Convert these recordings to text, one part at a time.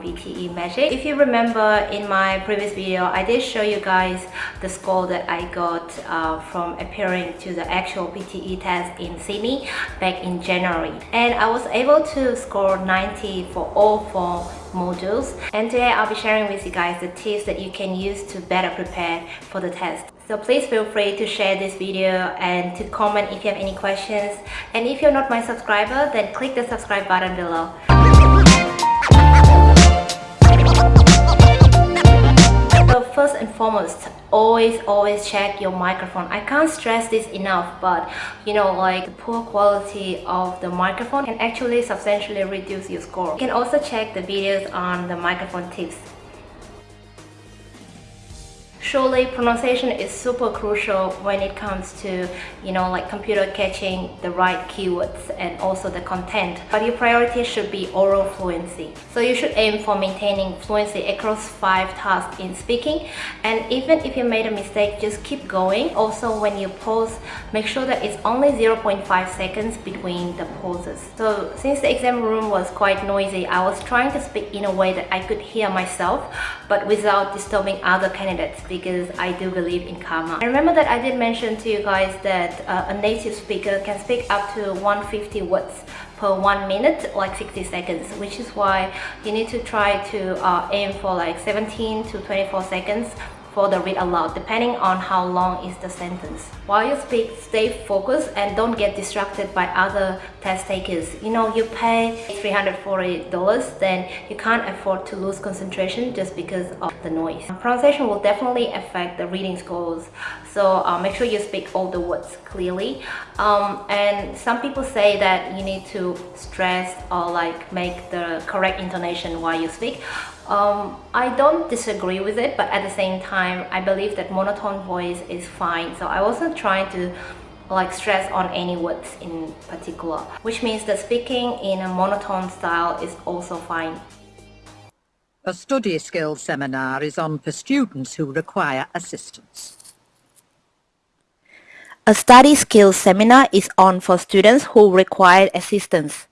PTE Magic. If you remember in my previous video, I did show you guys the score that I got uh, from appearing to the actual PTE test in Sydney back in January. And I was able to score 90 for all four modules. And today I'll be sharing with you guys the tips that you can use to better prepare for the test. So please feel free to share this video and to comment if you have any questions. And if you're not my subscriber, then click the subscribe button below. First and foremost, always always check your microphone. I can't stress this enough, but you know like the poor quality of the microphone can actually substantially reduce your score. You can also check the videos on the microphone tips surely pronunciation is super crucial when it comes to you know like computer catching the right keywords and also the content. But your priority should be oral fluency. So you should aim for maintaining fluency across five tasks in speaking. And even if you made a mistake just keep going. Also when you pause make sure that it's only 0.5 seconds between the pauses. So since the exam room was quite noisy I was trying to speak in a way that I could hear myself but without disturbing other candidates because I do believe in karma. I remember that I did mention to you guys that uh, a native speaker can speak up to 150 words per one minute like 60 seconds which is why you need to try to uh, aim for like 17 to 24 seconds for the read aloud depending on how long is the sentence. While you speak, stay focused and don't get distracted by other test takers. You know, you pay $340 then you can't afford to lose concentration just because of the noise. Pronunciation will definitely affect the reading scores so uh, make sure you speak all the words clearly um, and some people say that you need to stress or like make the correct intonation while you speak um, I don't disagree with it, but at the same time, I believe that monotone voice is fine. So I wasn't trying to like stress on any words in particular, which means that speaking in a monotone style is also fine. A study skills seminar is on for students who require assistance. A study skills seminar is on for students who require assistance.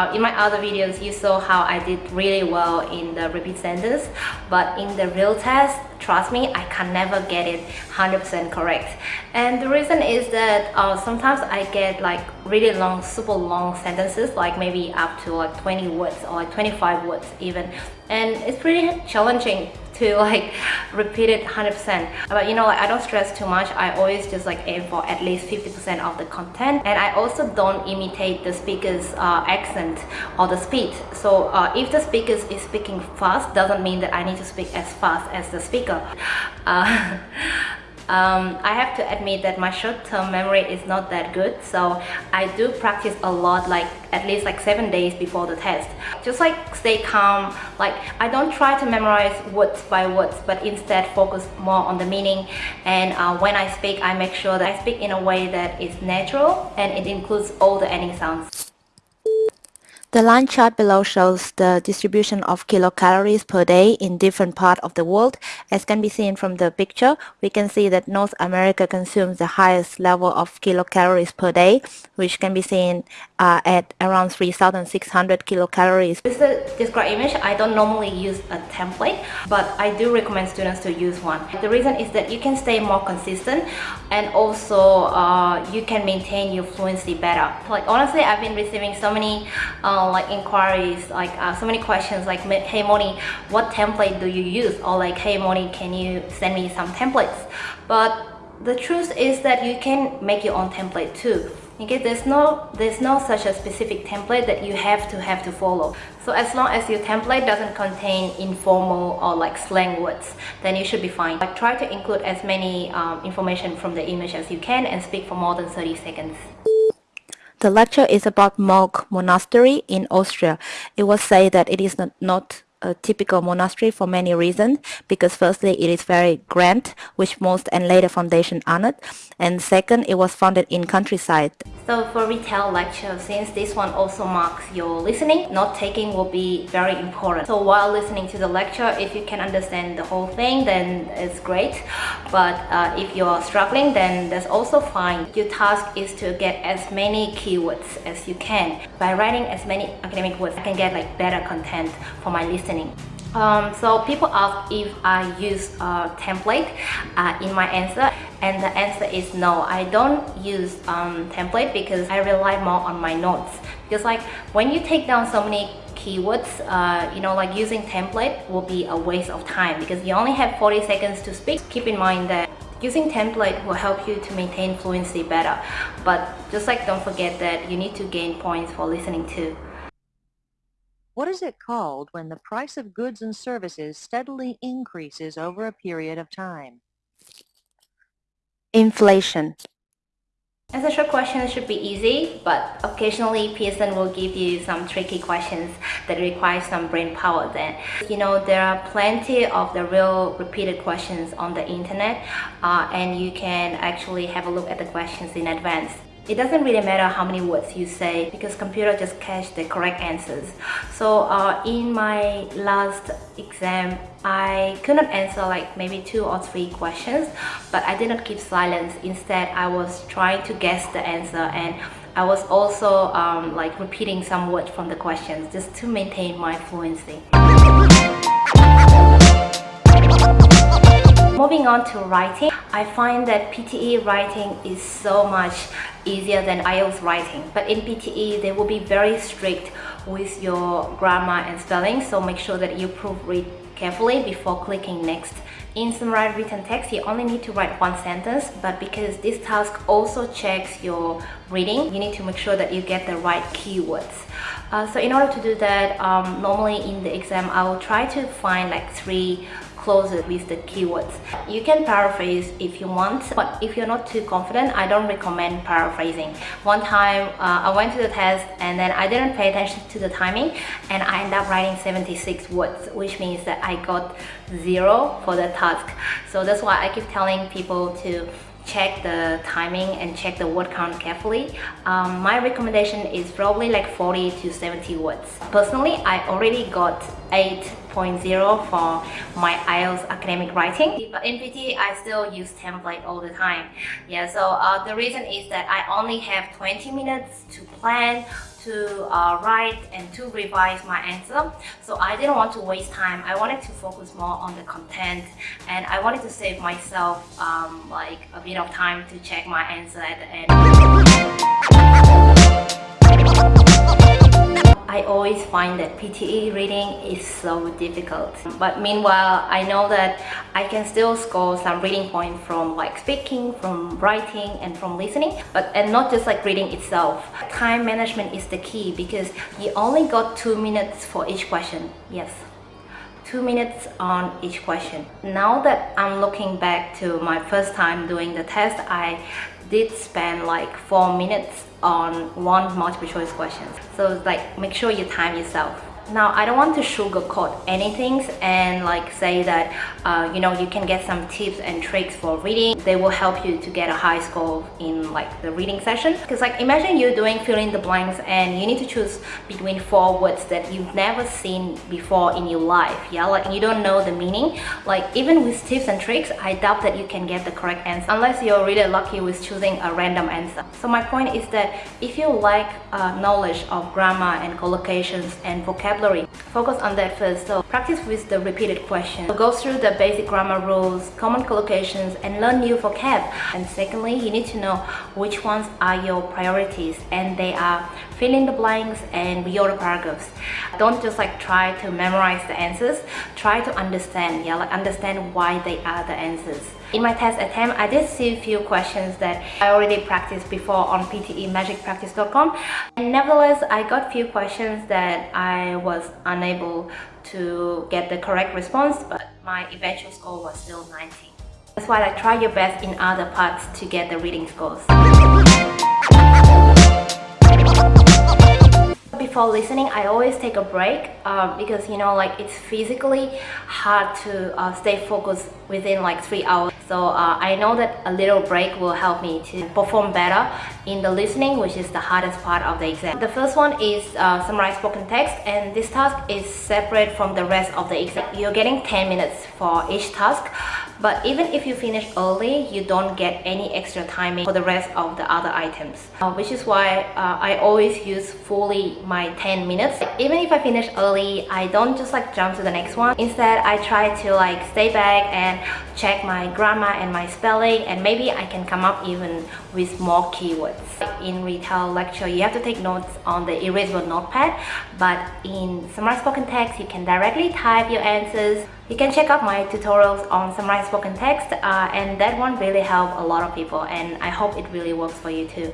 Uh, in my other videos, you saw how I did really well in the repeat sentence, but in the real test, trust me, I can never get it 100% correct. And the reason is that uh, sometimes I get like really long, super long sentences, like maybe up to like 20 words or like 25 words even. And it's pretty challenging to like repeat it 100% but you know like I don't stress too much. I always just like aim for at least 50% of the content. And I also don't imitate the speaker's uh, accent or the speed so uh, if the speaker is speaking fast doesn't mean that I need to speak as fast as the speaker. Uh, um, I have to admit that my short-term memory is not that good so I do practice a lot like at least like seven days before the test. Just like stay calm. Like I don't try to memorize words by words but instead focus more on the meaning. And uh, when I speak I make sure that I speak in a way that is natural and it includes all the ending sounds the line chart below shows the distribution of kilocalories per day in different parts of the world. As can be seen from the picture, we can see that North America consumes the highest level of kilocalories per day, which can be seen uh, at around 3,600 kilocalories. With the described image, I don't normally use a template, but I do recommend students to use one. The reason is that you can stay more consistent and also uh, you can maintain your fluency better. Like honestly, I've been receiving so many uh, uh, like inquiries like uh, so many questions like hey Moni what template do you use? Or like hey Moni can you send me some templates? But the truth is that you can make your own template too. Okay there's no there's no such a specific template that you have to have to follow. So as long as your template doesn't contain informal or like slang words then you should be fine. Like try to include as many um, information from the image as you can and speak for more than 30 seconds the lecture is about Mook Monastery in Austria. It was said that it is not, not a typical monastery for many reasons because firstly it is very grand which most and later foundation honored and second it was founded in countryside So for retell lecture, since this one also marks your listening, note taking will be very important. So while listening to the lecture, if you can understand the whole thing, then it's great. But uh, if you're struggling, then that's also fine. Your task is to get as many keywords as you can. By writing as many academic words, I can get like better content for my listening. Um, so people ask if I use a template uh, in my answer and the answer is no I don't use um, template because I rely more on my notes because like when you take down so many keywords uh, you know like using template will be a waste of time because you only have 40 seconds to speak keep in mind that Using template will help you to maintain fluency better, but just like don't forget that you need to gain points for listening too. What is it called when the price of goods and services steadily increases over a period of time? Inflation. As a short question should be easy, but occasionally Pearson will give you some tricky questions that require some brain power then. You know, there are plenty of the real repeated questions on the internet uh, and you can actually have a look at the questions in advance. It doesn't really matter how many words you say because computer just catch the correct answers. So uh, in my last exam, I could not answer like maybe two or three questions, but I did not keep silence. Instead, I was trying to guess the answer and I was also um, like repeating some words from the questions just to maintain my fluency. Moving on to writing, I find that PTE writing is so much easier than IELTS writing. But in PTE, they will be very strict with your grammar and spelling, so make sure that you proofread carefully before clicking next. In summarized written text, you only need to write one sentence, but because this task also checks your reading, you need to make sure that you get the right keywords. Uh, so in order to do that, um, normally in the exam, I will try to find like three closer with the keywords. You can paraphrase if you want, but if you're not too confident, I don't recommend paraphrasing. One time uh, I went to the test and then I didn't pay attention to the timing and I ended up writing 76 words, which means that I got zero for the task. So that's why I keep telling people to check the timing and check the word count carefully. Um, my recommendation is probably like 40 to 70 words. Personally, I already got 8.0 for my IELTS academic writing. But in PT, I still use template all the time. Yeah, so uh, the reason is that I only have 20 minutes to plan to uh, write and to revise my answer. So I didn't want to waste time. I wanted to focus more on the content and I wanted to save myself um, like a bit of time to check my answer at the end. I always find that PTE reading is so difficult. But meanwhile, I know that I can still score some reading points from like speaking, from writing, and from listening. But and not just like reading itself. Time management is the key because you only got two minutes for each question. Yes two minutes on each question. Now that I'm looking back to my first time doing the test, I did spend like four minutes on one multiple choice question. So like make sure you time yourself. Now, I don't want to sugarcoat anything and like say that, uh, you know, you can get some tips and tricks for reading. They will help you to get a high score in like the reading session. Because like imagine you're doing fill in the blanks and you need to choose between four words that you've never seen before in your life. Yeah, like you don't know the meaning. Like even with tips and tricks, I doubt that you can get the correct answer unless you're really lucky with choosing a random answer. So my point is that if you like uh, knowledge of grammar and collocations and vocabulary vocabulary. Focus on that first. So practice with the repeated questions. So go through the basic grammar rules, common collocations, and learn new vocab. And secondly, you need to know which ones are your priorities and they are fill in the blanks and reorder paragraphs. Don't just like try to memorize the answers. Try to understand, yeah, like understand why they are the answers. In my test attempt, I did see a few questions that I already practiced before on ptemagicpractice.com. And nevertheless, I got few questions that I was unable to get the correct response, but my eventual score was still 19. That's why I try your best in other parts to get the reading scores. before listening I always take a break uh, because you know like it's physically hard to uh, stay focused within like three hours So uh, I know that a little break will help me to perform better in the listening, which is the hardest part of the exam. The first one is uh, summarize spoken text and this task is separate from the rest of the exam. You're getting 10 minutes for each task but even if you finish early, you don't get any extra timing for the rest of the other items. Uh, which is why uh, I always use fully my 10 minutes. Even if I finish early, I don't just like jump to the next one. Instead, I try to like stay back and check my grammar and my spelling and maybe I can come up even with more keywords. In retell lecture, you have to take notes on the erasable notepad, but in Summarize Spoken Text, you can directly type your answers you can check out my tutorials on Summarize Spoken Text uh, and that one really helped a lot of people and I hope it really works for you too.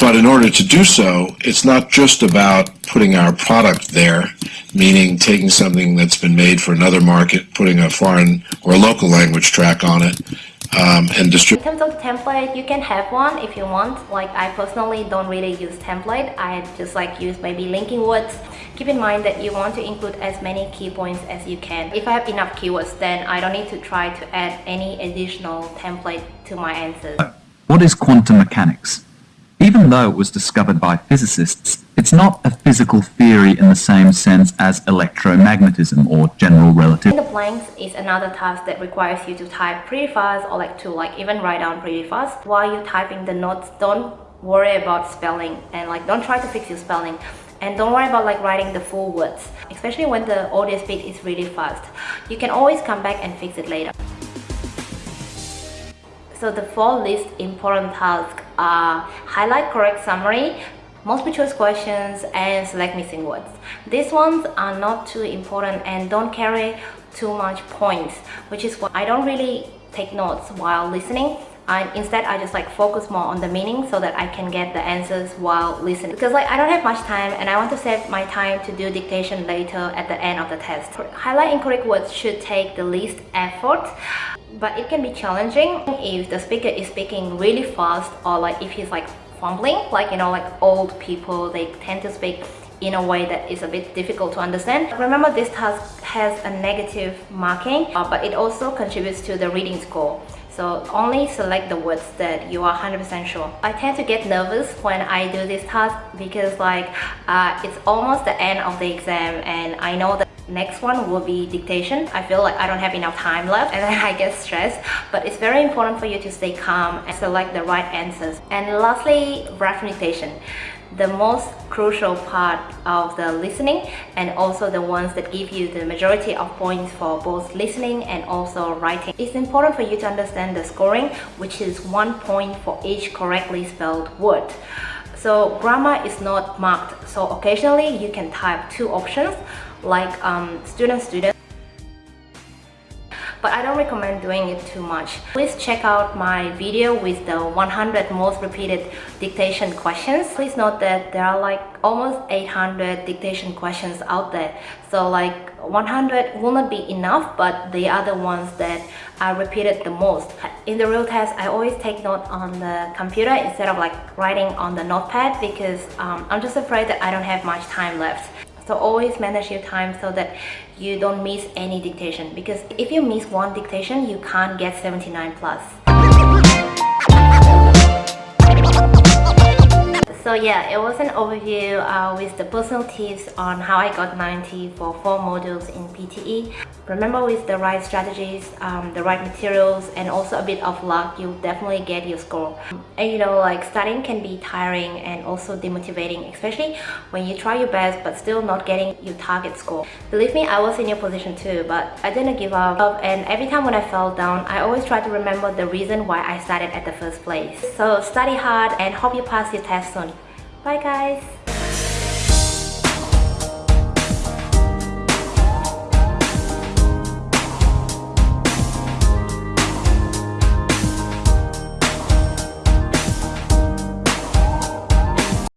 But in order to do so, it's not just about putting our product there, meaning taking something that's been made for another market, putting a foreign or local language track on it, um, and distribute. In terms of template, you can have one if you want. Like I personally don't really use template. I just like use maybe linking words. Keep in mind that you want to include as many key points as you can. If I have enough keywords, then I don't need to try to add any additional template to my answers. What is quantum mechanics? Even though it was discovered by physicists, it's not a physical theory in the same sense as electromagnetism or general relativity. The blanks is another task that requires you to type pretty fast or like to like even write down pretty fast. While you're typing the notes, don't worry about spelling and like don't try to fix your spelling and don't worry about like writing the full words especially when the audio speed is really fast you can always come back and fix it later so the four least important tasks are highlight correct summary, multiple choice questions, and select missing words. These ones are not too important and don't carry too much points, which is why I don't really take notes while listening. I, instead, I just like focus more on the meaning so that I can get the answers while listening. Because like I don't have much time and I want to save my time to do dictation later at the end of the test. Highlight incorrect words should take the least effort but it can be challenging if the speaker is speaking really fast or like if he's like fumbling like you know like old people they tend to speak in a way that is a bit difficult to understand. Remember this task has a negative marking uh, but it also contributes to the reading score. So only select the words that you are 100% sure. I tend to get nervous when I do this task because like uh, it's almost the end of the exam and I know that Next one will be dictation. I feel like I don't have enough time left and I get stressed. But it's very important for you to stay calm and select the right answers. And lastly, rough dictation the most crucial part of the listening and also the ones that give you the majority of points for both listening and also writing. It's important for you to understand the scoring which is one point for each correctly spelled word. So grammar is not marked so occasionally you can type two options like um, student student but I don't recommend doing it too much. Please check out my video with the 100 most repeated dictation questions. Please note that there are like almost 800 dictation questions out there. So like 100 will not be enough, but they are the ones that are repeated the most. In the real test, I always take note on the computer instead of like writing on the notepad because um, I'm just afraid that I don't have much time left. So always manage your time so that you don't miss any dictation because if you miss one dictation, you can't get 79 plus. So yeah, it was an overview uh, with the personal tips on how I got 90 for four modules in PTE. Remember with the right strategies, um, the right materials and also a bit of luck, you'll definitely get your score. And you know like studying can be tiring and also demotivating, especially when you try your best but still not getting your target score. Believe me, I was in your position too, but I didn't give up and every time when I fell down, I always try to remember the reason why I started at the first place. So study hard and hope you pass your test soon. Bye guys!